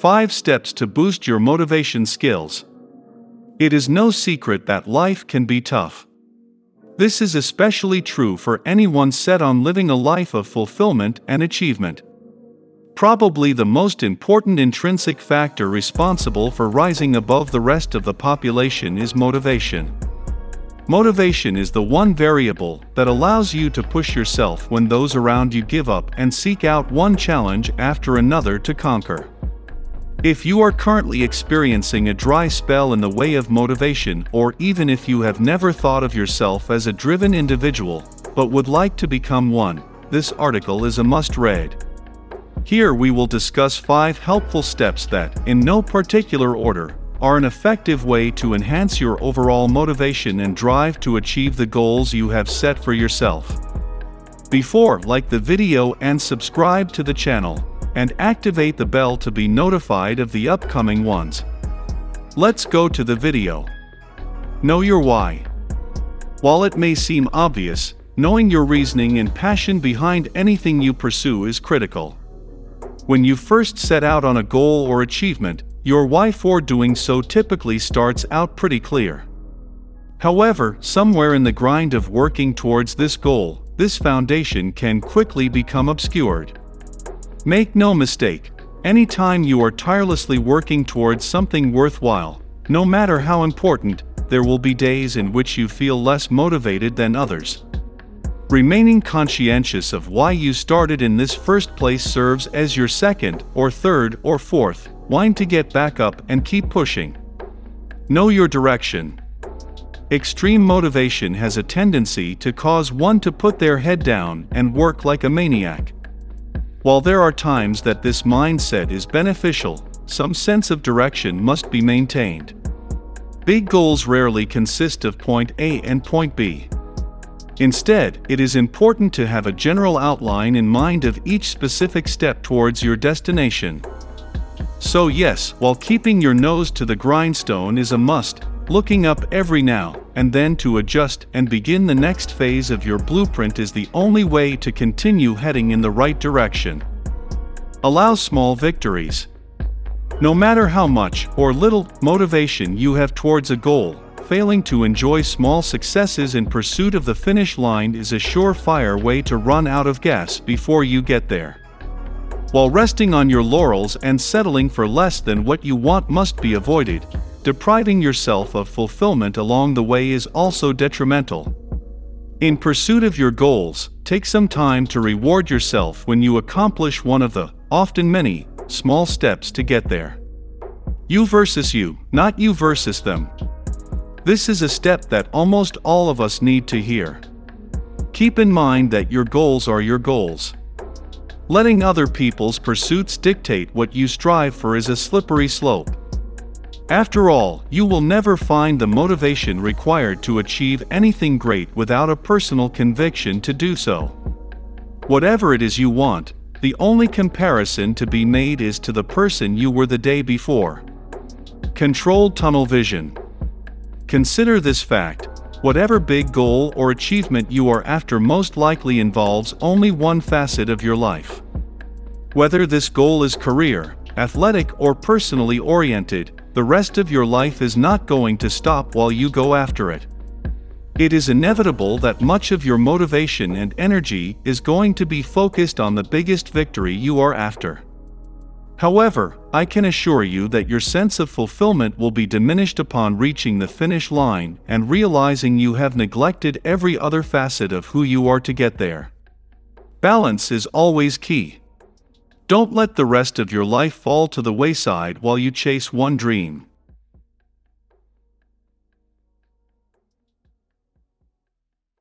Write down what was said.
5 Steps to Boost Your Motivation Skills. It is no secret that life can be tough. This is especially true for anyone set on living a life of fulfillment and achievement. Probably the most important intrinsic factor responsible for rising above the rest of the population is motivation. Motivation is the one variable that allows you to push yourself when those around you give up and seek out one challenge after another to conquer. If you are currently experiencing a dry spell in the way of motivation or even if you have never thought of yourself as a driven individual, but would like to become one, this article is a must-read. Here we will discuss 5 helpful steps that, in no particular order, are an effective way to enhance your overall motivation and drive to achieve the goals you have set for yourself. Before like the video and subscribe to the channel, and activate the bell to be notified of the upcoming ones. Let's go to the video. Know your why. While it may seem obvious, knowing your reasoning and passion behind anything you pursue is critical. When you first set out on a goal or achievement, your why for doing so typically starts out pretty clear. However, somewhere in the grind of working towards this goal, this foundation can quickly become obscured. Make no mistake, anytime you are tirelessly working towards something worthwhile, no matter how important, there will be days in which you feel less motivated than others. Remaining conscientious of why you started in this first place serves as your second, or third, or fourth, wine to get back up and keep pushing. Know your direction. Extreme motivation has a tendency to cause one to put their head down and work like a maniac. While there are times that this mindset is beneficial, some sense of direction must be maintained. Big goals rarely consist of point A and point B. Instead, it is important to have a general outline in mind of each specific step towards your destination. So yes, while keeping your nose to the grindstone is a must, looking up every now and then to adjust and begin the next phase of your blueprint is the only way to continue heading in the right direction. Allow small victories. No matter how much or little motivation you have towards a goal, failing to enjoy small successes in pursuit of the finish line is a surefire way to run out of gas before you get there. While resting on your laurels and settling for less than what you want must be avoided, depriving yourself of fulfillment along the way is also detrimental. In pursuit of your goals, take some time to reward yourself when you accomplish one of the, often many, small steps to get there. You versus you, not you versus them. This is a step that almost all of us need to hear. Keep in mind that your goals are your goals. Letting other people's pursuits dictate what you strive for is a slippery slope. After all, you will never find the motivation required to achieve anything great without a personal conviction to do so. Whatever it is you want, the only comparison to be made is to the person you were the day before. Controlled tunnel vision. Consider this fact, whatever big goal or achievement you are after most likely involves only one facet of your life. Whether this goal is career, athletic or personally oriented, the rest of your life is not going to stop while you go after it. It is inevitable that much of your motivation and energy is going to be focused on the biggest victory you are after. However, I can assure you that your sense of fulfillment will be diminished upon reaching the finish line and realizing you have neglected every other facet of who you are to get there. Balance is always key. Don't let the rest of your life fall to the wayside while you chase one dream.